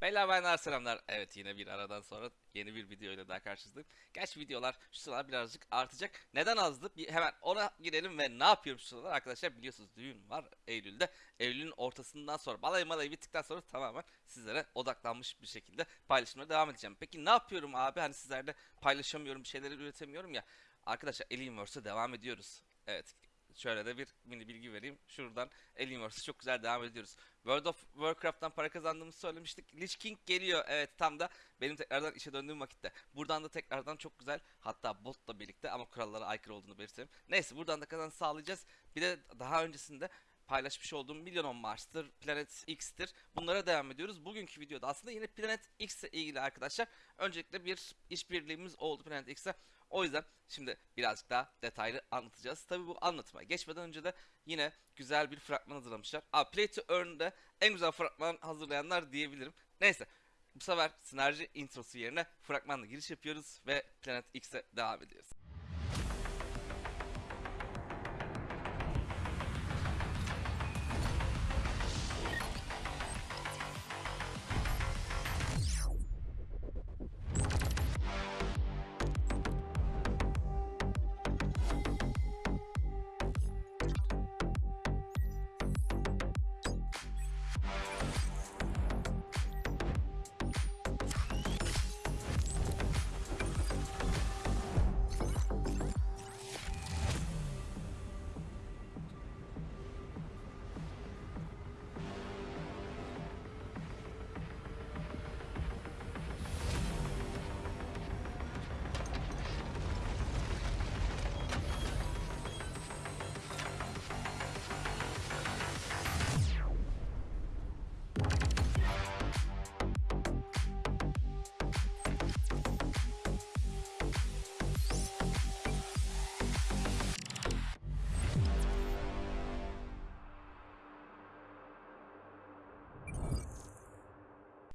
Beyler bayanlar selamlar. Evet yine bir aradan sonra yeni bir video ile daha karşınızdayım. Gerçi videolar şu sıralar birazcık artacak. Neden azdı? Bir hemen ona girelim ve ne yapıyorum şu sıralar? Arkadaşlar biliyorsunuz düğün var Eylül'de. Eylül'ün ortasından sonra balayı malayı bittikten sonra tamamen sizlere odaklanmış bir şekilde paylaşımlara devam edeceğim. Peki ne yapıyorum abi? Hani sizlerle paylaşamıyorum, bir şeyleri üretemiyorum ya. Arkadaşlar Alienverse'e devam ediyoruz. Evet şöyle de bir mini bilgi vereyim. Şuradan Alienverse'e çok güzel devam ediyoruz. World of Warcraft'tan para kazandığımızı söylemiştik. Lich King geliyor. Evet tam da benim tekrardan işe döndüğüm vakitte. Buradan da tekrardan çok güzel hatta botla birlikte ama kurallara aykırı olduğunu belirtelim. Neyse buradan da kazanç sağlayacağız. Bir de daha öncesinde paylaşmış olduğum Million on Mars'tır, Planet X'tir. Bunlara devam ediyoruz. Bugünkü videoda aslında yine Planet X ile ilgili arkadaşlar. Öncelikle bir işbirliğimiz oldu Planet X'e. O yüzden şimdi birazcık daha detaylı anlatacağız. Tabi bu anlatıma geçmeden önce de yine güzel bir fragman hazırlamışlar. Aa, Play to Earn'de en güzel fragman hazırlayanlar diyebilirim. Neyse bu sefer sinerji introsu yerine fragmanla giriş yapıyoruz ve Planet X'e devam ediyoruz.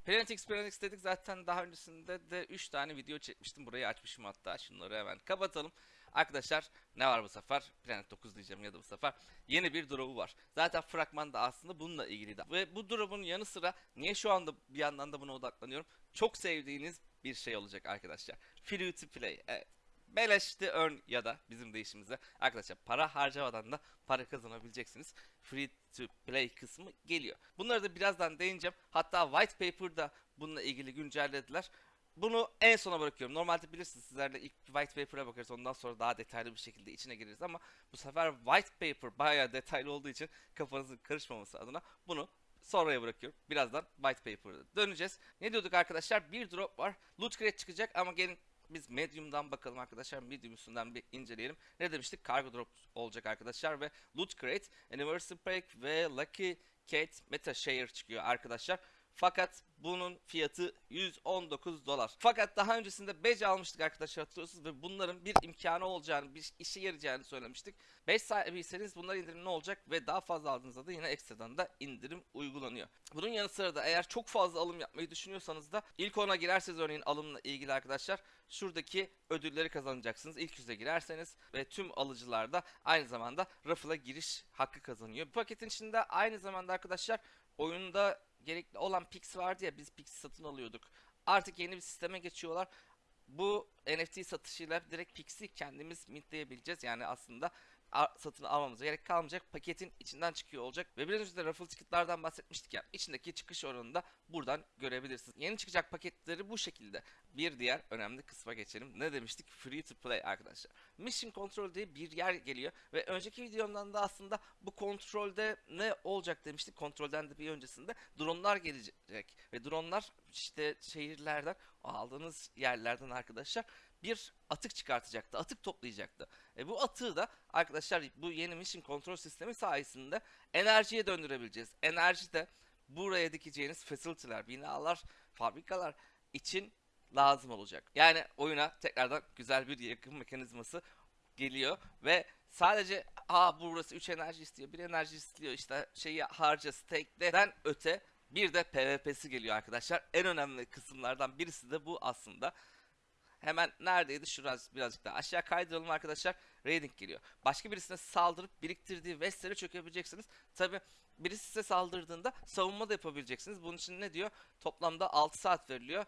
Planet X dedik zaten daha öncesinde de 3 tane video çekmiştim. Burayı açmışım hatta. Şunları hemen kapatalım. Arkadaşlar ne var bu sefer? Planet 9 diyeceğim ya da bu sefer. Yeni bir drop'u var. Zaten fragman da aslında bununla ilgiliydi. Ve bu drop'un yanı sıra niye şu anda bir yandan da buna odaklanıyorum? Çok sevdiğiniz bir şey olacak arkadaşlar. Free to play. Evet. Beleş to earn ya da bizim deyişimizde arkadaşlar para harcamadan da para kazanabileceksiniz. Free to play kısmı geliyor. Bunları da birazdan değineceğim. Hatta white paper'da bununla ilgili güncellediler. Bunu en sona bırakıyorum. Normalde bilirsiniz sizlerle ilk white paper'a bakarız ondan sonra daha detaylı bir şekilde içine gireriz ama bu sefer white paper bayağı detaylı olduğu için kafanızın karışmaması adına bunu sonraya bırakıyorum. Birazdan white paper'a döneceğiz. Ne diyorduk arkadaşlar? Bir drop var. Loot crate çıkacak ama gelin biz Medium'dan bakalım arkadaşlar. Medium üstünden bir inceleyelim. Ne demiştik? Cargo drop olacak arkadaşlar ve Loot Crate, Anniversary Pack ve Lucky Kate Meta Share çıkıyor arkadaşlar. Fakat bunun fiyatı 119 dolar. Fakat daha öncesinde badge almıştık arkadaşlar hatırlıyorsunuz ve bunların bir imkanı olacağını, bir işe yarayacağını söylemiştik. 5 sahibiyseniz bunlar indirim ne olacak ve daha fazla aldığınızda da yine ekstradan da indirim uygulanıyor. Bunun yanı sıra da eğer çok fazla alım yapmayı düşünüyorsanız da ilk ona girerseniz örneğin alımla ilgili arkadaşlar şuradaki ödülleri kazanacaksınız. İlk yüze girerseniz ve tüm alıcılar da aynı zamanda raffle'a giriş hakkı kazanıyor. Bu paketin içinde aynı zamanda arkadaşlar oyunda gerekli olan Pix vardı ya biz Pix satın alıyorduk. Artık yeni bir sisteme geçiyorlar. Bu NFT satışıyla direkt Pix'i kendimiz mintleyebileceğiz. Yani aslında satın almamıza gerek kalmayacak. Paketin içinden çıkıyor olacak. Ve biraz önce de raffle ticket'lardan bahsetmiştik ya. İçindeki çıkış oranını da buradan görebilirsiniz. Yeni çıkacak paketleri bu şekilde. Bir diğer önemli kısma geçelim. Ne demiştik? Free to play arkadaşlar. Mission Control diye bir yer geliyor. Ve önceki videomdan da aslında bu kontrolde ne olacak demiştik. Kontrolden de bir öncesinde dronlar gelecek. Ve dronlar işte şehirlerden aldığınız yerlerden arkadaşlar bir atık çıkartacaktı. Atık toplayacaktı. E bu atığı da arkadaşlar bu yeni mission kontrol sistemi sayesinde enerjiye döndürebileceğiz. Enerji de buraya dikeceğiniz facility'ler, binalar, fabrikalar için lazım olacak. Yani oyuna tekrardan güzel bir yakın mekanizması geliyor ve sadece aa burası 3 enerji istiyor, bir enerji istiyor işte şeyi harca stake'den öte bir de PvP'si geliyor arkadaşlar. En önemli kısımlardan birisi de bu aslında hemen neredeydi? Şurası birazcık daha aşağı kaydıralım arkadaşlar. Raiding geliyor. Başka birisine saldırıp biriktirdiği West'lere çökebileceksiniz. Tabi birisi size saldırdığında savunma da yapabileceksiniz. Bunun için ne diyor? Toplamda 6 saat veriliyor.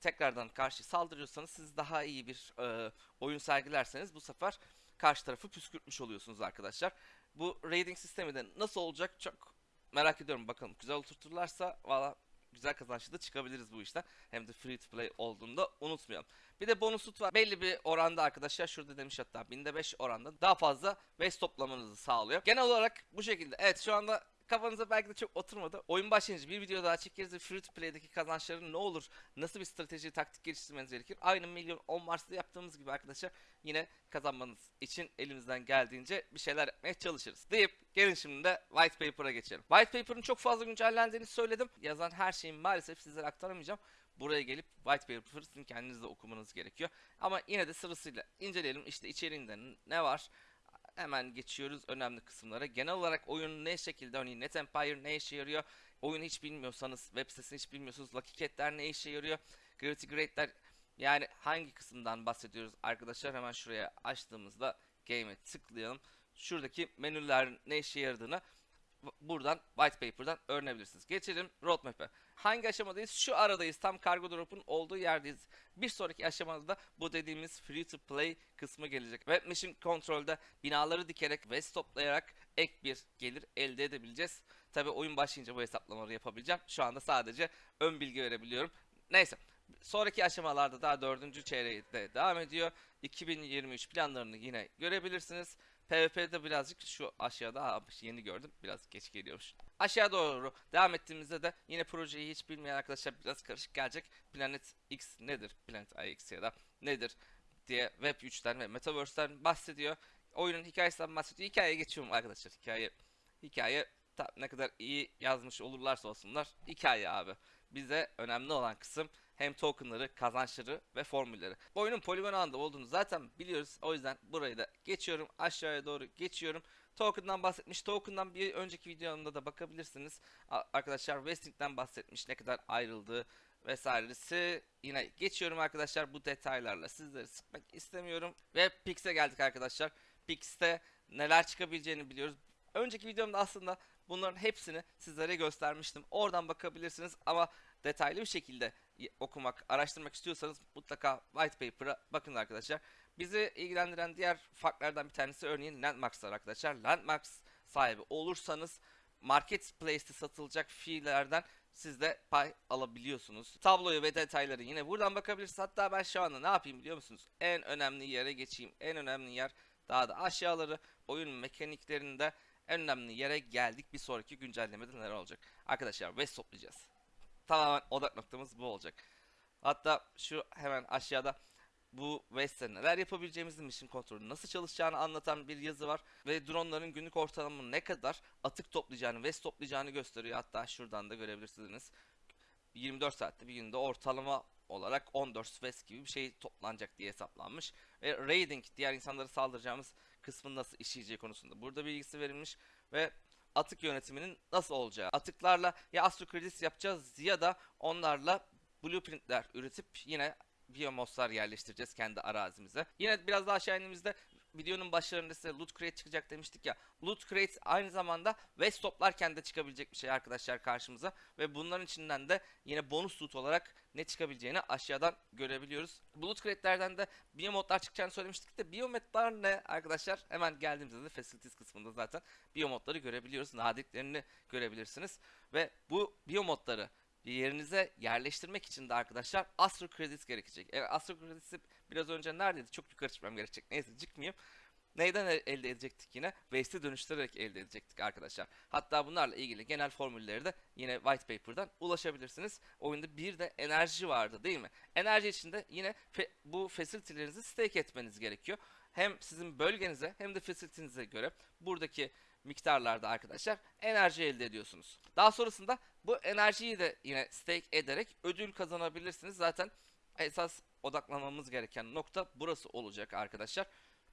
Tekrardan karşı saldırıyorsanız siz daha iyi bir e, oyun sergilerseniz bu sefer karşı tarafı püskürtmüş oluyorsunuz arkadaşlar. Bu raiding sistemi de nasıl olacak çok merak ediyorum. Bakalım güzel oturturlarsa valla güzel kazançlı da çıkabiliriz bu işten. Hem de free to play olduğunda unutmayalım. Bir de bonus loot var. Belli bir oranda arkadaşlar şurada demiş hatta binde 5 oranda daha fazla West toplamanızı sağlıyor. Genel olarak bu şekilde. Evet şu anda kafanıza belki de çok oturmadı. Oyun başlayınca bir video daha çekeriz ve free to play'deki kazançların ne olur? Nasıl bir strateji, taktik geliştirmeniz gerekir? Aynı milyon 10 Mars'ta yaptığımız gibi arkadaşlar yine kazanmanız için elimizden geldiğince bir şeyler yapmaya çalışırız. Deyip gelin şimdi de White Paper'a geçelim. White Paper'ın çok fazla güncellendiğini söyledim. Yazan her şeyi maalesef sizlere aktaramayacağım. Buraya gelip White Paper'ı sizin kendiniz de okumanız gerekiyor. Ama yine de sırasıyla inceleyelim. İşte içeriğinde ne var? Hemen geçiyoruz önemli kısımlara. Genel olarak oyun ne şekilde örneğin Net Empire ne işe yarıyor? Oyunu hiç bilmiyorsanız, web sitesini hiç bilmiyorsunuz. Lucky Cat'ler ne işe yarıyor? Gravity Grade'ler yani hangi kısımdan bahsediyoruz arkadaşlar? Hemen şuraya açtığımızda Game'e tıklayalım. Şuradaki menüler ne işe yaradığını buradan White Paper'dan öğrenebilirsiniz. Geçelim Roadmap'e. Hangi aşamadayız? Şu aradayız. Tam Cargo Drop'un olduğu yerdeyiz. Bir sonraki aşamada da bu dediğimiz Free to Play kısmı gelecek. Web Machine Control'da binaları dikerek ve stoplayarak ek bir gelir elde edebileceğiz. Tabi oyun başlayınca bu hesaplamaları yapabileceğim. Şu anda sadece ön bilgi verebiliyorum. Neyse. Sonraki aşamalarda daha dördüncü çeyreğde devam ediyor. 2023 planlarını yine görebilirsiniz. PvP'de birazcık şu aşağıda yeni gördüm. Biraz geç geliyormuş. Aşağı doğru devam ettiğimizde de yine projeyi hiç bilmeyen arkadaşlar biraz karışık gelecek. Planet X nedir? Planet IX ya da nedir diye Web 3'ten ve Metaverse'den bahsediyor. Oyunun hikayesinden bahsediyor. Hikayeye geçiyorum arkadaşlar. Hikaye hikaye ne kadar iyi yazmış olurlarsa olsunlar. Hikaye abi. Bize önemli olan kısım hem tokenları, kazançları ve formülleri. Oyunun poligon ağında olduğunu zaten biliyoruz. O yüzden burayı da geçiyorum. Aşağıya doğru geçiyorum. Token'dan bahsetmiş. Token'dan bir önceki videomda da bakabilirsiniz. Arkadaşlar Vesting'den bahsetmiş. Ne kadar ayrıldığı vesairesi. Yine geçiyorum arkadaşlar bu detaylarla. Sizleri sıkmak istemiyorum. Ve Pix'e geldik arkadaşlar. Pix'te neler çıkabileceğini biliyoruz. Önceki videomda aslında bunların hepsini sizlere göstermiştim. Oradan bakabilirsiniz ama detaylı bir şekilde okumak, araştırmak istiyorsanız mutlaka white paper'a bakın arkadaşlar. Bizi ilgilendiren diğer farklardan bir tanesi örneğin Landmarks'lar arkadaşlar. Landmarks sahibi olursanız Marketplace'te satılacak fiillerden siz de pay alabiliyorsunuz. Tabloyu ve detayları yine buradan bakabilirsiniz. Hatta ben şu anda ne yapayım biliyor musunuz? En önemli yere geçeyim. En önemli yer daha da aşağıları oyun mekaniklerinde en önemli yere geldik. Bir sonraki güncellemede neler olacak? Arkadaşlar West toplayacağız. Tamamen odak noktamız bu olacak. Hatta şu hemen aşağıda bu West'te neler yapabileceğimizi, mission kontrolü nasıl çalışacağını anlatan bir yazı var. Ve dronların günlük ortalama ne kadar atık toplayacağını, West toplayacağını gösteriyor. Hatta şuradan da görebilirsiniz. 24 saatte bir günde ortalama olarak 14 West gibi bir şey toplanacak diye hesaplanmış. Ve raiding, diğer insanlara saldıracağımız kısmın nasıl işleyeceği konusunda burada bilgisi verilmiş. Ve atık yönetiminin nasıl olacağı. Atıklarla ya astrokredis yapacağız ya da onlarla blueprintler üretip yine biyomoslar yerleştireceğiz kendi arazimize. Yine biraz daha aşağı indiğimizde videonun başlarında size loot crate çıkacak demiştik ya. Loot crate aynı zamanda West toplarken de çıkabilecek bir şey arkadaşlar karşımıza. Ve bunların içinden de yine bonus loot olarak ne çıkabileceğini aşağıdan görebiliyoruz. Bu loot crate'lerden de biyomodlar çıkacağını söylemiştik de biyomodlar ne arkadaşlar? Hemen geldiğimizde de facilities kısmında zaten biyomodları görebiliyoruz. Nadirlerini görebilirsiniz. Ve bu biyomodları yerinize yerleştirmek için de arkadaşlar Astro Credits gerekecek. Evet, Astro Credits'i biraz önce neredeydi? Çok yukarı çıkmam gerekecek. Neyse çıkmayayım. Neyden el- elde edecektik yine? Waste'i dönüştürerek elde edecektik arkadaşlar. Hatta bunlarla ilgili genel formülleri de yine white paper'dan ulaşabilirsiniz. Oyunda bir de enerji vardı değil mi? Enerji için de yine fe- bu facility'lerinizi stake etmeniz gerekiyor. Hem sizin bölgenize hem de facility'nize göre buradaki miktarlarda arkadaşlar enerji elde ediyorsunuz. Daha sonrasında bu enerjiyi de yine stake ederek ödül kazanabilirsiniz. Zaten esas odaklanmamız gereken nokta burası olacak arkadaşlar.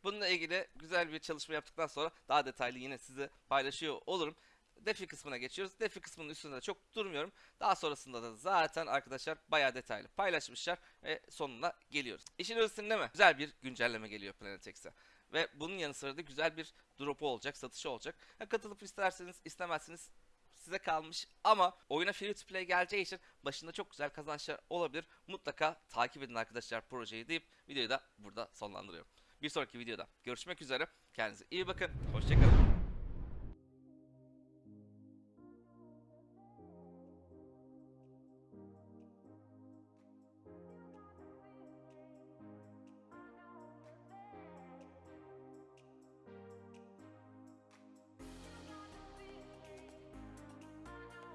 Bununla ilgili güzel bir çalışma yaptıktan sonra daha detaylı yine size paylaşıyor olurum. defi kısmına geçiyoruz. Defi kısmının üstünde de çok durmuyorum. Daha sonrasında da zaten arkadaşlar bayağı detaylı paylaşmışlar ve sonuna geliyoruz. İşin özünde mi? Güzel bir güncelleme geliyor Planet X'e. Ve bunun yanı sıra da güzel bir drop'u olacak, satışı olacak. Ha, katılıp isterseniz istemezseniz size kalmış ama oyuna free to play geleceği için başında çok güzel kazançlar olabilir. Mutlaka takip edin arkadaşlar projeyi deyip videoyu da burada sonlandırıyorum. Bir sonraki videoda görüşmek üzere. Kendinize iyi bakın. Hoşçakalın.